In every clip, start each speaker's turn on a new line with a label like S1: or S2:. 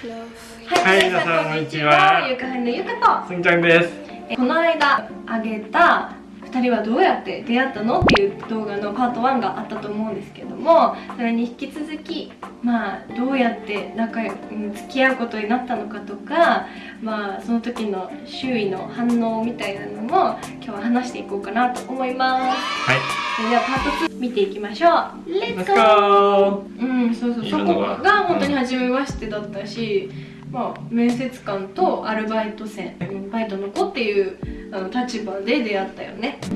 S1: はい、皆さんこんにちは。
S2: ゆかはりのゆか
S1: すんちゃんです。
S2: とこの間あげた2人はどうやって出会ったのっていう動画のパート1があったと思うんですけどもそれに引き続きまあどうやって仲付き合うことになったのかとかまあその時の周囲の反応みたいなのも今日は話していこうかなと思います
S1: はい。
S2: それではパート2見ていきましょう Let's
S1: Let's
S2: go!
S1: go!
S2: うん、そうそう、そこ
S1: が
S2: が本当に初めましてだったし、まあ、面接官とアルバイト生、うんバイトの子っていうあの立場で出会ったよね。
S1: チ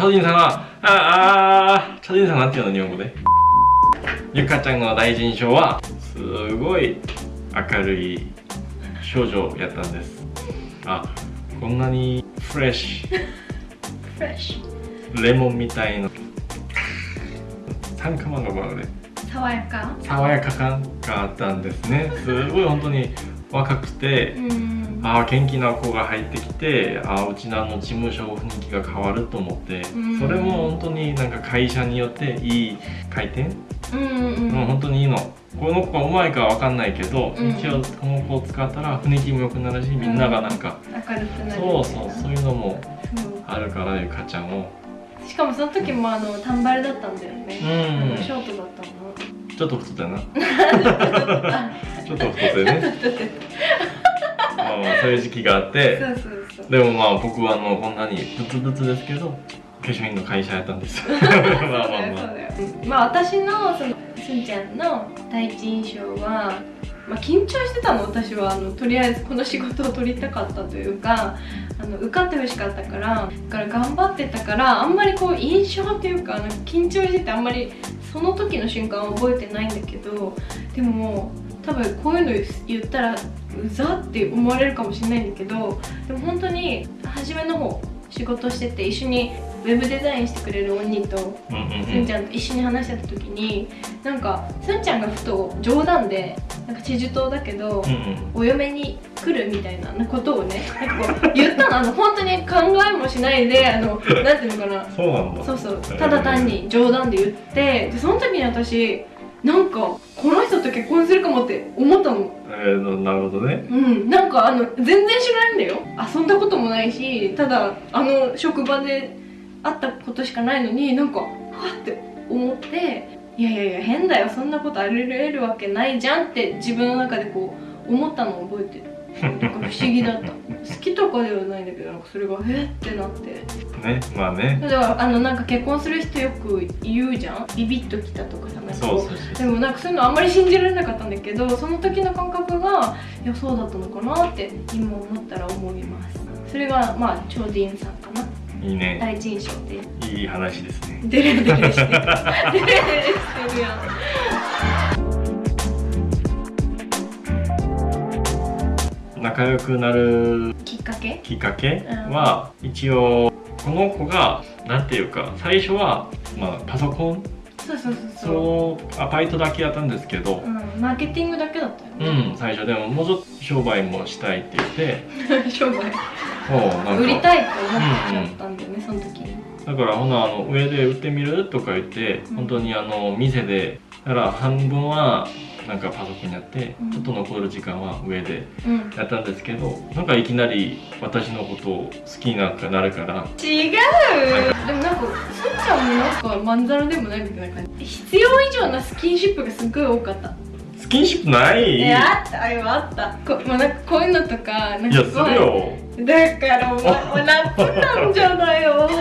S1: ャドリンさんは、ああチャドリンさんなんていうの日本語で？ゆかちゃんの第一印象は、すごい明るい少女やったんです。あ、こんなにフレッシ
S2: フレッシ
S1: ュ、レモンみたいな、酸化マンがまで
S2: ュ、爽やか？
S1: 爽やか感があったんですね。すごい本当に若くて、
S2: うん。
S1: ああ元気な子が入ってきてああうちのあの事務所雰囲気が変わると思って、
S2: うん。
S1: それも本当になんか会社によっていい回転、
S2: うんうん。
S1: もう本当にいいの。この子がうまいかわかんないけど、
S2: うん。
S1: 一応この子を使ったら雰囲気も良くなるしみんながなんか、
S2: 明るくなる。
S1: そうそうそういうのもあるからゆかちゃんを
S2: しかもその時もあの短バルだったんだよね。ショートだったの。
S1: ちょっと太ったよなちょっと太ってね。まあまあそういう時期があって。でもまあ僕はあのこんなにブツブツですけど化粧品の会社やったんです。まあまあまあ。
S2: まあ私のそのすんちゃんの第一印象は、まあ、緊張してたの私はあのとりあえずこの仕事を取りたかったというかあの受かってほしかったからだから頑張ってたからあんまりこう印象っていうか緊張しててあんまりその時の瞬間は覚えてないんだけどでも多分こういうの言ったらうざって思われるかもしれないんだけどでも本当に初めの方仕事してて一緒にウェブデザインしてくれる鬼とすんちゃんと一緒に話してた時になんかすんちゃんがふと冗談でなんかチェジュ島だけど、
S1: うんうん。
S2: お嫁に来るみたいなことをねなんかこう言ったの。あの本当に考えもしないであのなんていうのかな。
S1: そうなんだ。
S2: そうそう。ただ単に冗談で言ってでその時に私なんかこの人と結婚するかもって思ったの。
S1: えー、なるほどね。
S2: うん。なんかあの全然知らないんだよ。遊んだこともないしただあの職場で会ったことしかないのになんかはって思っていやいやいや変だよそんなことあり得るわけないじゃんって自分の中でこう思ったのを覚えてる。なんか不思議だった。好きとかではないんだけどなんかそれがえってなって。
S1: ねまあね。
S2: だからあのなんか結婚する人よく言うじゃん。ビビッときたとかさなん
S1: そう
S2: でもなんかそういうのあんまり信じられなかったんだけどその時の感覚がいやそうだったのかなって今思ったら思います。それがまあチョーディンさんかない
S1: いね。
S2: 第一印象で
S1: いい話ですね。
S2: デレデレして。るデレデレしてるやん。
S1: 仲良くなる
S2: きっかけ？
S1: きっかけ？は、一応この子がなんていうか最初は、まあ、パソコン？
S2: そうそうそうそう。
S1: アバイトだけやったんですけど。
S2: うん、マーケティングだけだった
S1: う
S2: よね、
S1: ん最初。でももうちょっと商売もしたいって言って。
S2: 商売売りたいって思っちゃったんだよね、その時に
S1: だからほなあの上で売ってみるとか言って、
S2: うん。
S1: 本当にあの店でだから半分はなんかパソコンやって、
S2: うん。
S1: ちょっと残る時間は上で
S2: うん。
S1: やったんですけどなんかいきなり私のことを好きにななるから。
S2: 違う。でもなんかすんちゃんもなんかまんざらでもないみたいな感じ。必要以上なスキンシップがすっごい多かった。
S1: スキンシップない？
S2: えあった。よあった。こ,、まあ、なんかこういうのとかなん
S1: いやするよ
S2: だからお前もう夏なんじゃないよ。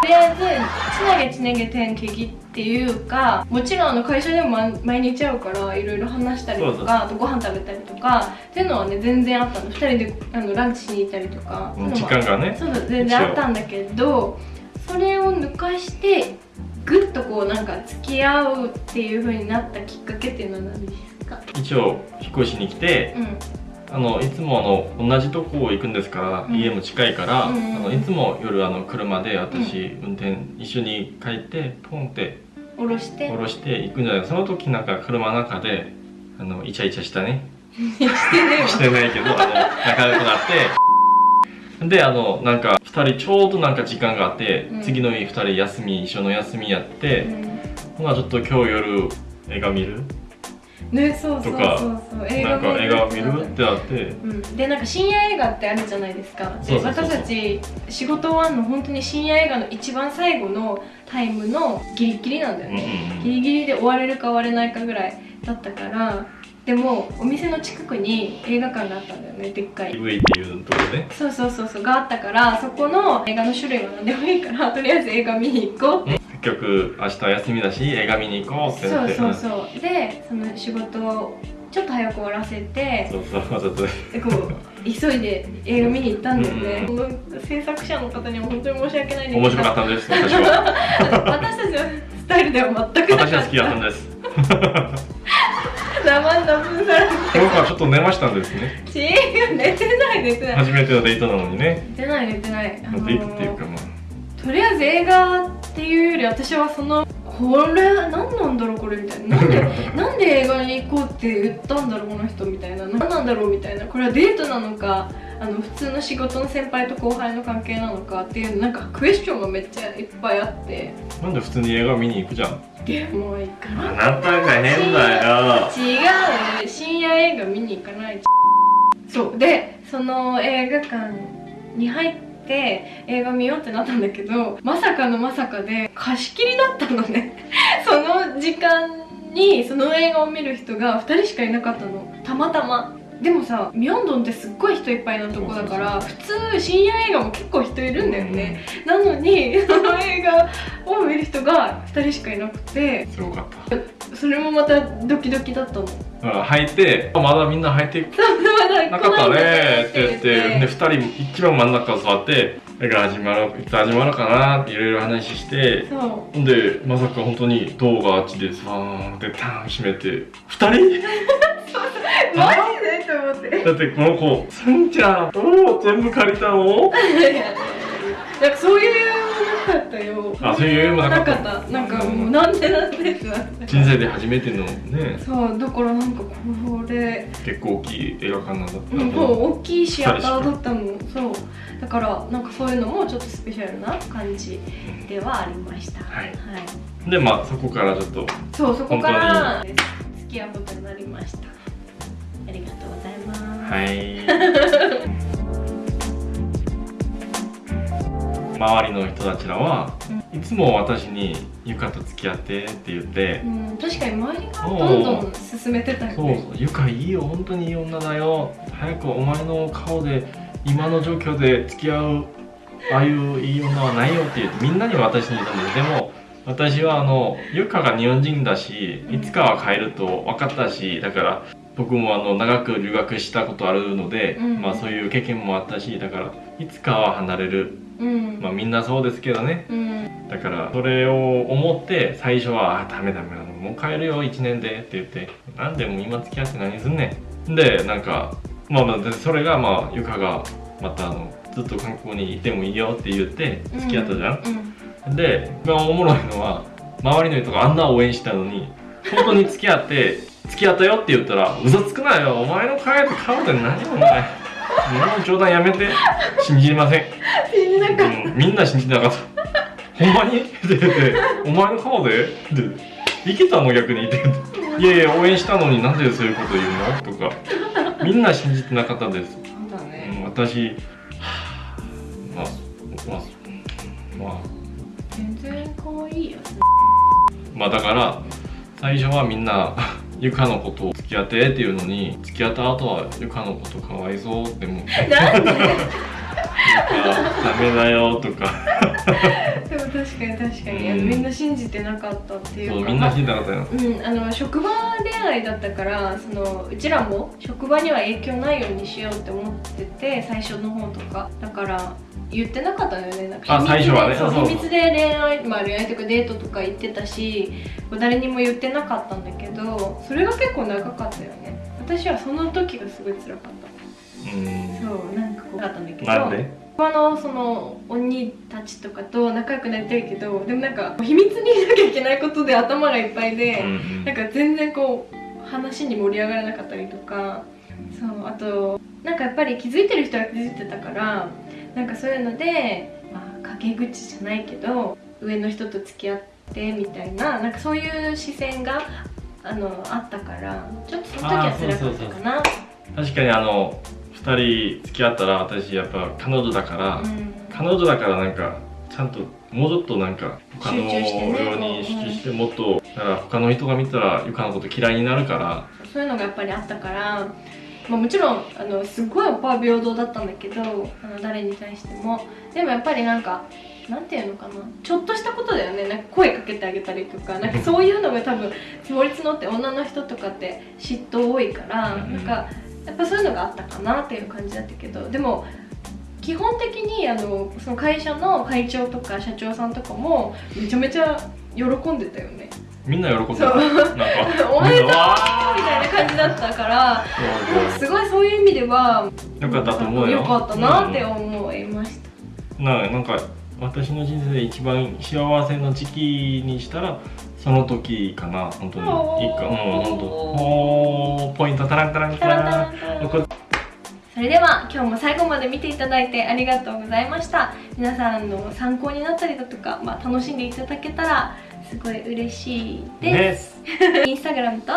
S2: とりあえずつなげつなげ天気っていうかもちろんあの会社でもま毎日会うからいろいろ話したりとかあとご飯食べたりとかっていうのはね全然あったの。2人であのランチしに行ったりとか
S1: うん時間がね。
S2: そうそう全然あったんだけどそれを抜かしてぐっとこうなんか付き合うっていう風になったきっかけっていうのは何ですか？
S1: 一応引っ越しに来て
S2: うん
S1: あのいつもあの同じとこ行くんですから、
S2: うん。
S1: 家も近いから、
S2: うん。うん
S1: あのいつも夜あの車で私、運転一緒に帰ってポンって
S2: 下ろして。
S1: 下ろして行くんじゃない。その時なんか車の中であのイチャイチャしたね。
S2: して
S1: ないけどあの仲良くなって。であのなんか2人ちょうどなんか時間があって、
S2: うん。
S1: 次の日2人休み一緒の休みやって、ほなちょっと今日夜映画見る
S2: ねそうそうそうそう。映
S1: なんか映画見る
S2: る
S1: ってなって。
S2: うん、でなんか深夜映画ってあるじゃないですか。で私たち仕事終わんの本当に深夜映画の一番最後のタイムのギリギリなんだよ
S1: うんうん
S2: ね、
S1: うん。
S2: ギリギリで終われるか終われないかぐらいだったから。でもお店の近くに映画館があったんだよねでっかい。
S1: EV っていうところで
S2: そうそうそうそうがあったからそこの映画の種類は何でもいいからとりあえず映画見に行こうって
S1: 結局明日休みだし映画見に行こうってなって。
S2: そうそうそう。でその仕事をちょっと早く終わらせて
S1: そうそうわざと。ね
S2: でこう急いで映画見に行ったんだよね、
S1: うん
S2: この制作者の方には本当に申し訳ないんだけど。
S1: 面白かったんです私は。
S2: 私たちのスタイルでは全くなかった。
S1: 私は好きだったんです。
S2: 生々分さ。れて
S1: この子はちょっと寝ましたんですね。
S2: 違う寝てない寝てない。
S1: 初めてのデートなのにね。
S2: 寝てない寝てない。あの
S1: デートっていうかまあ
S2: とりあえず映画っていうより私はそのこれ何なんだろうこれみたいな。なんで なんで映画に行こうって言ったんだろうこの人みたいな。何なんだろうみたいな。これはデートなのかあの普通の仕事の先輩と後輩の関係なのかっていうなんかクエスチョンがめっちゃいっぱいあって。
S1: なんで普通に映画見に行くじゃん。
S2: でもう行か
S1: あ
S2: な
S1: なたが変だよ。
S2: 違う深夜映画見に行かないそう。でその映画館に入って映画見ようってなったんだけどまさかのまさかで貸し切りだったのね。その時間にその映画を見る人が2人しかいなかったの。たまたま。でもさミョンドンってすっごい人いっぱいなとこだから普通深夜映画も結構人いるんだよね、なのにその映画を見る人が2人しかいなくて。
S1: すごかった。
S2: それもまたドキドキだったの
S1: だから入ってまだみんな入ってなかったねって言ってで
S2: で
S1: 2人一番真ん中座って映画始まるいつ始まるかなっていろいろ話してでまさか本当に動画あっちでさーってターン閉めて2人？
S2: マジで？と思って。
S1: だってこの子「すんちゃんどう全部借りたの?
S2: なんかそういうなかったよ。
S1: あそういう余裕もなかった。
S2: ななんかもうなんでなんでってなって」
S1: 人生で初めてのね。
S2: そうだからなんかこれ
S1: 結構大きい映画館なんだった
S2: もう大きいシアターだったの。そう。だからなんかそういうのもちょっとスペシャルな感じではありました。
S1: はい。でまあそこからちょっと
S2: そうそこから付き合うことになりました。ありがとうございます。
S1: はい 周りの人たちらはいつも私に「ゆかと付き合って」って言って
S2: うん、確かに周りがどんどん進めてたよ
S1: そう
S2: ね
S1: そう「ゆかいいよ。本当にいい女だよ。早くお前の顔で今の状況で付き合うああいういい女はないよ」って言ってみんなに私に言ったんですでも私はあのゆかが日本人だしいつかは帰ると分かったしだから僕もあの長く留学したことあるので、
S2: うん
S1: まあそういう経験もあったしだからいつかは離れる。
S2: うん、
S1: まあみんなそうですけどね。
S2: うん。
S1: だからそれを思って最初は「あダメダメもう帰るよ1年で」って言って「なんでもう今付き合って何すんねん」でなんかまあまあでそれがまあゆかがまたあのずっと韓国にいてもいいよって言って付き合ったじゃん。で一番おもろいのは周りの人があんな応援したのに本当に付き合って付き合ったよって言ったら「嘘つくなよ。お前の顔で顔で何お前。今の冗談やめて。信じません」
S2: 信じなかった。
S1: うん、みんな信じなかった。ほんまに？って言って、お前の顔で？って、いけたの逆に？って言って、いやいや、応援したのになんでそういうこと言うの？とか、みんな信じてなかったです。
S2: そう
S1: ん、私、はあまあ、まあ、まあ、
S2: 全然可愛いよ。
S1: まあだから、最初はみんな、ゆかのことを付き合ってっていうのに、付き合った後はゆかのことかわいそうって思って、
S2: なんで
S1: ダメだよとか、
S2: でも確かに確かに、
S1: うん。
S2: みんな信じてなかったっていうか。
S1: そうみんな信じてなかったよ。
S2: うん、あの職場恋愛だったからそのうちらも職場には影響ないようにしようって思ってて最初の方とか。だから言ってなかったのよね。なんか
S1: あ最初はね。
S2: そう
S1: そう
S2: 秘密で恋愛まあ恋愛とかデートとか言ってたし誰にも言ってなかったんだけどそれが結構長かったよね。私はその時がすごい辛かった。
S1: うん。
S2: そうなんかこうだったんだけど
S1: なんで？
S2: 他のその鬼たちとかと仲良くなりたいけどでもなんか秘密にしなきゃいけないことで頭がいっぱいで、
S1: うんうん。
S2: なんか全然こう話に盛り上がらなかったりとか。そうあとなんかやっぱり気づいてる人は気づいてたからなんかそういうので、まあ、陰口じゃないけど上の人と付き合っでみたいななんかそういう視線があのあったからちょっとその時は辛かったかな。
S1: 確かにあの2人付き合ったら私やっぱ彼女だから、
S2: うん。
S1: 彼女だからなんかちゃんともうちょっとなんか他のように集中してもっとだから他の人が見たらゆかのこと嫌いになるから。
S2: そういうのがやっぱりあったから、まあ、もちろんあのすごいオッパは平等だったんだけどあの誰に対しても。でもやっぱりなんかなんていうのかな。ちょっとしたことだよね。なんか声かけてあげたりとか。なんかそういうのが多分積もりって女の人とかって嫉妬多いから
S1: うん。
S2: なんかやっぱそういうのがあったかなっていう感じだったけど。でも基本的にあのその会社の会長とか社長さんとかもめちゃめちゃ喜んでたよね。
S1: みんな喜んでたなんか。
S2: おめでとう
S1: み
S2: たいな感じだったから。
S1: ー。
S2: すごいそういう意味では
S1: よかったと思うよ。
S2: よかったなって思いました、
S1: ななんか私の人生で一番幸せの時期にしたらその時かな。本当に。
S2: おー。
S1: いいかうん本当。ポイントタランタランタ
S2: ラン。それでは今日も最後まで見ていただいてありがとうございました。皆さんの参考になったりだとか、まあ、楽しんでいただけたらすごい嬉しいです。インスタグラムと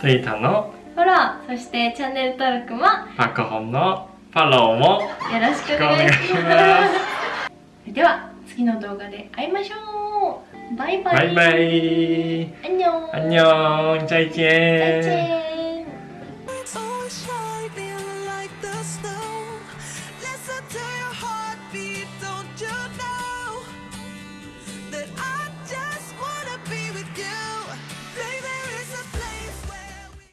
S1: Twitter の
S2: フォローそしてチャンネル登録もよ
S1: パカホンのフォローも
S2: ろしくお願いします。では次の動画で会いましょう。バイバイ。
S1: バイバイ。
S2: アンニョン。
S1: 안녕再见
S2: 再见